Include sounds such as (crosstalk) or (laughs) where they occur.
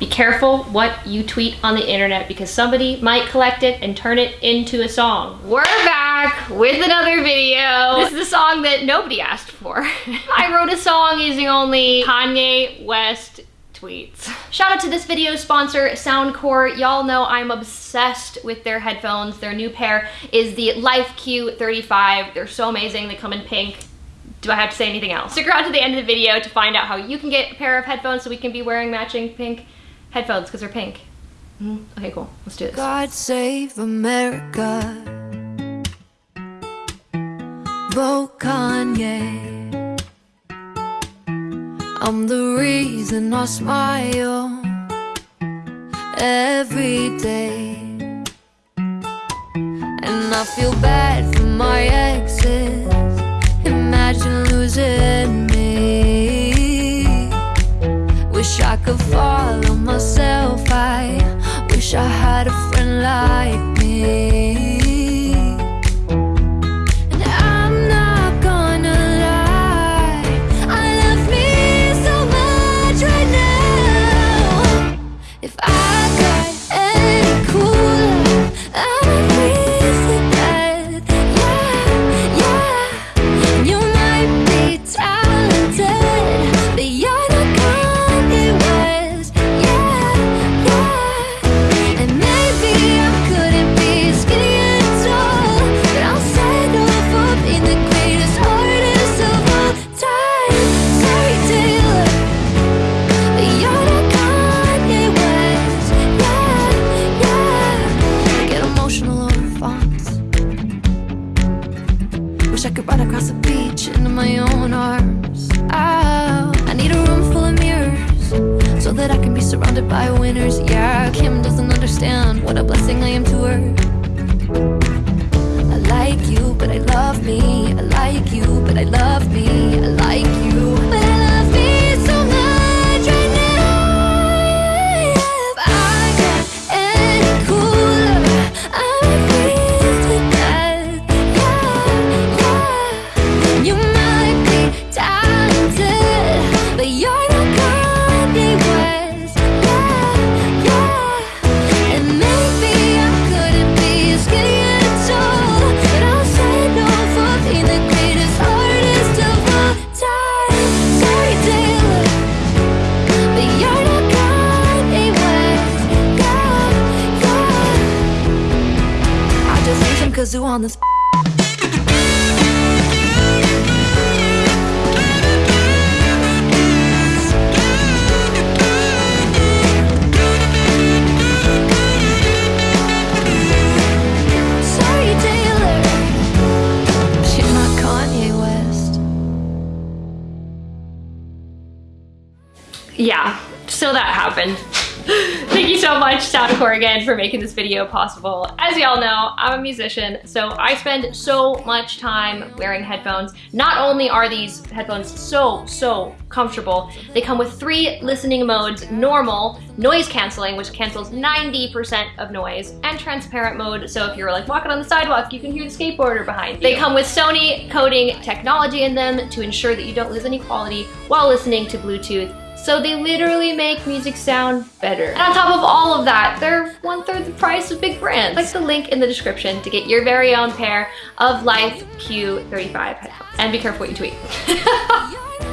Be careful what you tweet on the internet because somebody might collect it and turn it into a song. We're back with another video. This is a song that nobody asked for. (laughs) I wrote a song using only Kanye West tweets. Shout out to this video sponsor, Soundcore. Y'all know I'm obsessed with their headphones. Their new pair is the Life Q35. They're so amazing. They come in pink. Do I have to say anything else? Stick around to the end of the video to find out how you can get a pair of headphones so we can be wearing matching pink headphones because they're pink. Mm -hmm. Okay, cool. Let's do this. God save America. Vote Kanye. I'm the reason I smile every day. And I feel bad for my exes. Imagine losing Wish I could follow myself. I wish I had a friend like me Wish I could run across the beach into my own arms. Oh, I need a room full of mirrors So that I can be surrounded by winners. Yeah, Kim doesn't understand what a blessing I am to her. On this should not caught west. Yeah, so that happened. (laughs) Thank you so much, Soundcore, again, for making this video possible. As y'all know, I'm a musician, so I spend so much time wearing headphones. Not only are these headphones so, so comfortable, they come with three listening modes, normal, noise canceling, which cancels 90% of noise, and transparent mode, so if you're like walking on the sidewalk, you can hear the skateboarder behind you. They come with Sony coding technology in them to ensure that you don't lose any quality while listening to Bluetooth so they literally make music sound better. And on top of all of that, they're one third the price of big brands. Click the link in the description to get your very own pair of Life Q35 headphones. And be careful what you tweet. (laughs)